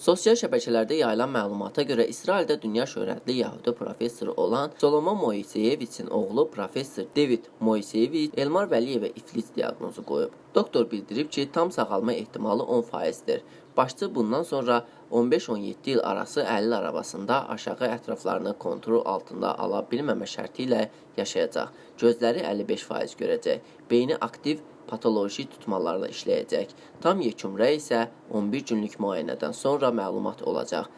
Sosial şəbəkələrdə yayılan məlumata görə İsraildə dünya şöhrətli yəhudi professoru olan Solomon Moiseyeviçin oğlu professor David Moiseyeviç Elmar Vəliyevə iflis diaqnozu qoyub. Doktor bildirib ki, tam sağalma ehtimalı 10%dir. Başçı bundan sonra 15-17 il arası əlil arabasında aşağı ətraflarını kontrol altında ala bilməmə şərti ilə yaşayacaq. Gözləri 55% görəcək. Beyni aktiv patoloji tutmalarla işləyəcək. Tam yekun rəy isə 11 günlük müayinədən sonra məlumat olacaq.